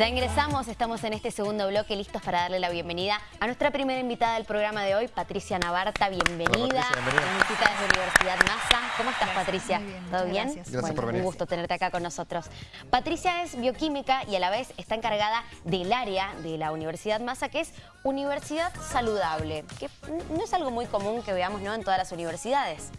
Ya ingresamos, estamos en este segundo bloque listos para darle la bienvenida a nuestra primera invitada del programa de hoy, Patricia Navarta. Bienvenida. Hola, Patricia, bienvenida. Visita desde Universidad NASA. ¿Cómo estás, Gracias, Patricia? muy bien, ¿Todo bien? gracias. Gracias por un venir. gusto tenerte acá con nosotros. Patricia es bioquímica y a la vez está encargada del área de la Universidad Massa, que es Universidad Saludable, que no es algo muy común que veamos ¿no? en todas las universidades.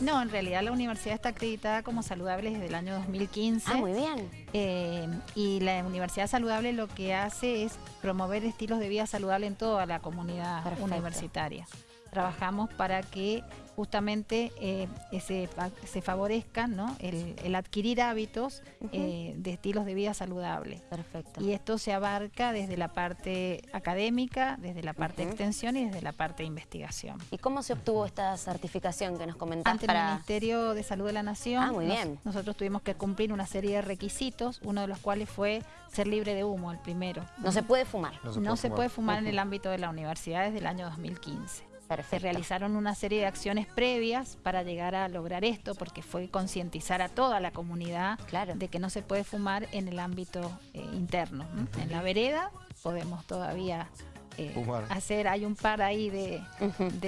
No, en realidad la universidad está acreditada como saludable desde el año 2015. Ah, muy bien. Eh, y la Universidad Saludable lo que hace es promover estilos de vida saludable en toda la comunidad Perfecto. universitaria. Trabajamos para que justamente eh, se, se favorezcan ¿no? el, el adquirir hábitos eh, de estilos de vida saludables. Perfecto. Y esto se abarca desde la parte académica, desde la parte de extensión y desde la parte de investigación. ¿Y cómo se obtuvo esta certificación que nos comentás Ante el para...? Ministerio de Salud de la Nación, Ah, muy nos- bien. nosotros tuvimos que cumplir una serie de requisitos, uno de los cuales fue ser libre de humo, el primero. No se puede fumar. No se puede fumar en el ámbito de la universidad desde el año 2015. Se realizaron una serie de acciones previas para llegar a lograr esto, porque fue concientizar a toda la comunidad Claro. de que no se puede fumar en el ámbito eh, interno. ¿no? En la vereda podemos todavía eh, Fumar. hacer, hay un par ahí de,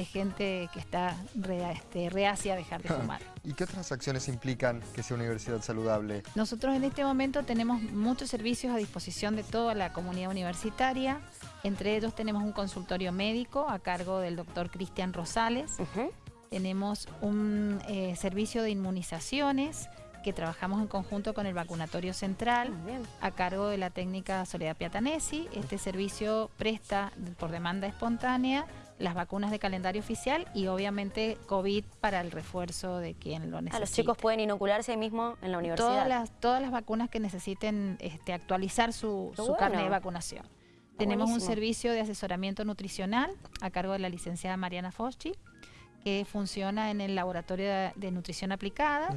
gente que está rea- este, reacia a dejar de fumar. ¿Y qué otras acciones implican que sea universidad saludable? Nosotros en este momento tenemos muchos servicios a disposición de toda la comunidad universitaria. Entre ellos tenemos un consultorio médico a cargo del doctor Cristian Rosales. Ujú. Tenemos un eh, servicio de inmunizaciones que trabajamos en conjunto con el vacunatorio central a cargo de la técnica Soledad Piatanesi. Este servicio presta por demanda espontánea las vacunas de calendario oficial y obviamente COVID para el refuerzo de quien lo necesita. Ah, los chicos pueden inocularse ahí mismo en la universidad. Todas las, todas las vacunas que necesiten este, actualizar su, su bueno. carnet de vacunación. Tenemos un servicio de asesoramiento nutricional a cargo de la licenciada Mariana Foschi, que funciona en el laboratorio de, de nutrición aplicada.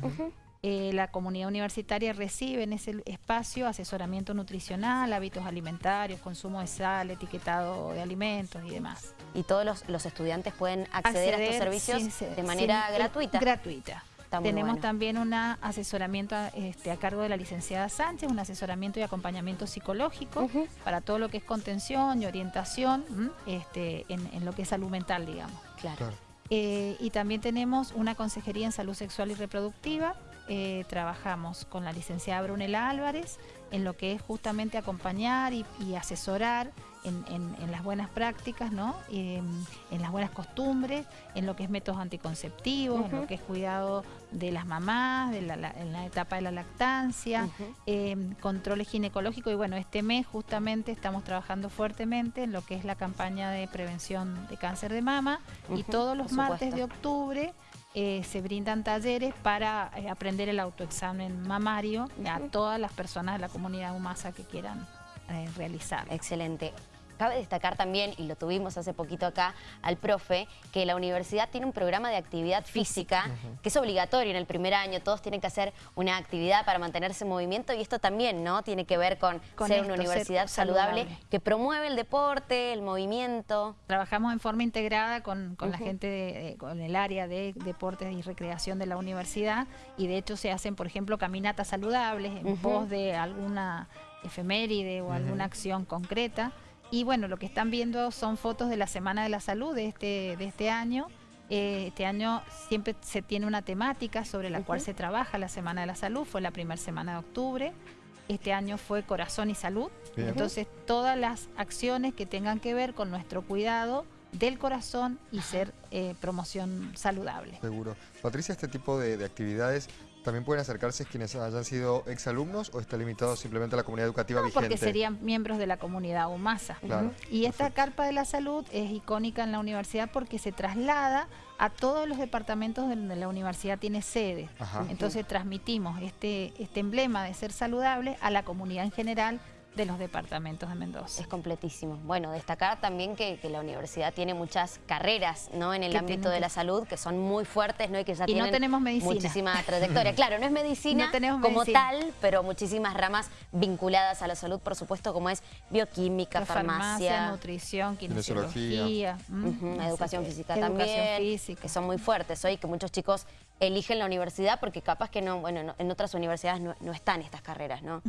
Eh, la comunidad universitaria recibe en ese espacio asesoramiento nutricional, hábitos alimentarios, consumo de sal, etiquetado de alimentos y demás. Y todos los, los estudiantes pueden acceder, a estos servicios sin de manera sin- gratuita. Gratuita. Tenemos bueno. también un asesoramiento a, este, a cargo de la licenciada Sánchez, un asesoramiento y acompañamiento psicológico para todo lo que es contención y orientación este, en, en lo que es salud mental, digamos. Claro. Claro. Eh, y también tenemos una consejería en salud sexual y reproductiva. Eh, trabajamos con la licenciada Brunela Álvarez en lo que es justamente acompañar y, y asesorar en, en- en las buenas prácticas, ¿no? Eh, en las buenas costumbres, en lo que es métodos anticonceptivos, en lo que es cuidado de las mamás, de la, la- en la etapa de la lactancia, eh, controles ginecológicos. Y bueno, este mes justamente estamos trabajando fuertemente en lo que es la campaña de prevención de cáncer de mama y todos los martes de octubre eh, se brindan talleres para eh, aprender el autoexamen mamario a todas las personas de la comunidad humasa que quieran eh, realizar. Excelente. Cabe destacar también, y lo tuvimos hace poquito acá, al profe, que la universidad tiene un programa de actividad física que es obligatorio en el primer año. Todos tienen que hacer una actividad para mantenerse en movimiento y esto también no tiene que ver con, Con ser esto, una ser universidad saludable, saludable. que promueve el deporte, el movimiento. Trabajamos en forma integrada con, con la gente, de- con el área de deportes y recreación de la universidad y de hecho se hacen, por ejemplo, caminatas saludables en Ujú. pos de alguna efeméride o alguna acción concreta. Y bueno, lo que están viendo son fotos de la Semana de la Salud de este, de este año. Eh, este año siempre se tiene una temática sobre la cual se trabaja la Semana de la Salud, fue la primera semana de octubre. Este año fue Corazón y Salud. Bien. Entonces, todas las acciones que tengan que ver con nuestro cuidado del corazón y ser eh, promoción saludable. Seguro. Patricia, este tipo de, de actividades también pueden acercarse quienes hayan sido exalumnos o está limitado simplemente a la comunidad educativa No, vigente. porque serían miembros de la comunidad UMASA. Claro. Y esta carpa de la salud es icónica en la universidad porque se traslada a todos los departamentos donde la universidad tiene sede. Ajá. Entonces transmitimos este, este emblema de ser saludable a la comunidad en general de los departamentos de Mendoza. Es completísimo. Bueno, destacar también que, que la universidad tiene muchas carreras ¿no? en el Que ámbito tienen de que- la salud que son muy fuertes ¿no? y que ya Y no tienen tenemos medicina. muchísima trayectoria. Claro, no es medicina No tenemos como medicina. tal, pero muchísimas ramas vinculadas a la salud, por supuesto, como es bioquímica, farmacia, nutrición, Kinesiología. así educación que- física educación también, física. que son muy fuertes hoy, que muchos chicos eligen la universidad porque capaz que no, bueno, no- en otras universidades no, no están estas carreras, ¿no?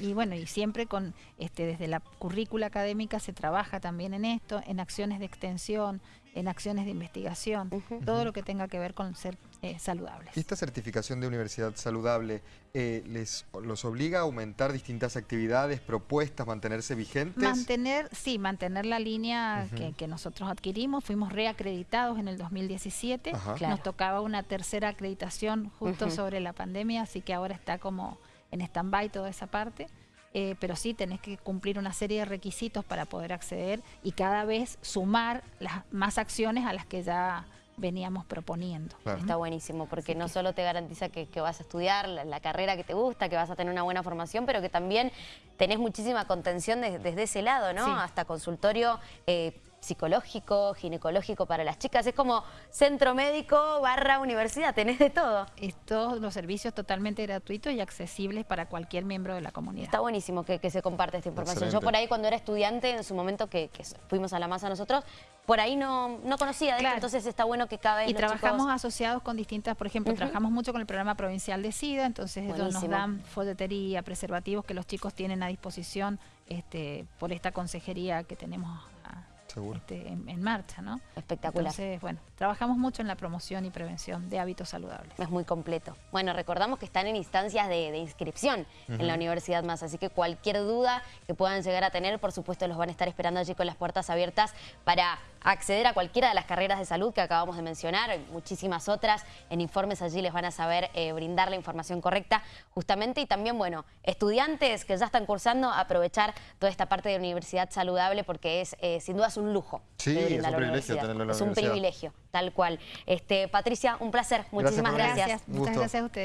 Y bueno, y siempre con, este, desde la currícula académica se trabaja también en esto, en acciones de extensión, en acciones de investigación, todo lo que tenga que ver con ser eh, saludables. ¿Y esta certificación de universidad saludable eh, les los obliga a aumentar distintas actividades, propuestas, mantenerse vigentes? Mantener, sí, mantener la línea que, que nosotros adquirimos. Fuimos reacreditados en el 2017. Ajá. Claro. Nos tocaba una tercera acreditación justo sobre la pandemia, así que ahora está como en stand-by toda esa parte. Eh, pero sí tenés que cumplir una serie de requisitos para poder acceder y cada vez sumar las más acciones a las que ya veníamos proponiendo. Claro. Está buenísimo, porque Así no que- solo te garantiza que, que vas a estudiar la, la carrera que te gusta, que vas a tener una buena formación, pero que también tenés muchísima contención de- desde ese lado, ¿no? Sí. Hasta consultorio eh, psicológico, ginecológico para las chicas. Es como centro médico barra universidad, tenés de todo. Es todos los servicios totalmente gratuitos y accesibles para cualquier miembro de la comunidad. Está buenísimo que, que se comparte esta información. Yo por ahí cuando era estudiante, en su momento que, que fuimos a la masa nosotros, por ahí no, no conocía de esto, Claro. entonces está bueno que cada vez Y los trabajamos chicos- asociados con distintas, por ejemplo, trabajamos mucho con el programa provincial de SIDA, entonces ellos nos dan folletería, preservativos que los chicos tienen a disposición este, por esta consejería que tenemos. Este, en, en marcha, ¿no? Espectacular. Entonces, bueno, trabajamos mucho en la promoción y prevención de hábitos saludables. Es muy completo. Bueno, recordamos que están en instancias de, de inscripción en la Universidad Más, así que cualquier duda que puedan llegar a tener, por supuesto, los van a estar esperando allí con las puertas abiertas para acceder a cualquiera de las carreras de salud que acabamos de mencionar, muchísimas otras. En informes allí les van a saber eh, brindar la información correcta, justamente. Y también, bueno, estudiantes que ya están cursando, aprovechar toda esta parte de universidad saludable porque es, eh, sin duda, es un lujo. Sí, es un privilegio tenerlo en la Es un privilegio, tal cual. Este, Patricia, un placer. Muchísimas gracias. Un Muchas gracias a ustedes.